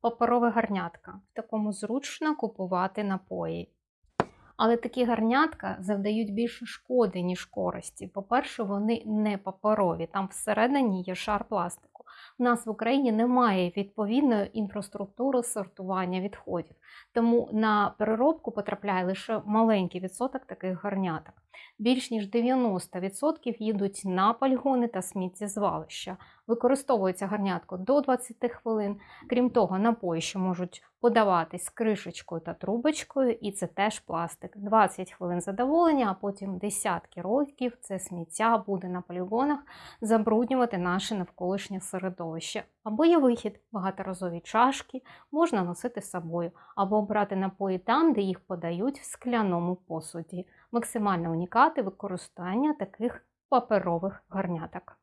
паперове гарнятка. В такому зручно купувати напої. Але такі гарнятка завдають більше шкоди, ніж користі. По-перше, вони не паперові, там всередині є шар пластику. У нас в Україні немає відповідної інфраструктури сортування відходів, тому на переробку потрапляє лише маленький відсоток таких гарняток. Більш ніж 90% їдуть на полігони та сміттєзвалища. Використовується гарнятко до 20 хвилин. Крім того, напої, що можуть подаватись кришечкою та трубочкою, і це теж пластик. 20 хвилин задоволення, а потім десятки років це сміття буде на полігонах забруднювати наше навколишнє середовище. Або є вихід, багаторазові чашки можна носити з собою, або брати напої там, де їх подають в скляному посуді. Максимально унікати використання таких паперових гарняток.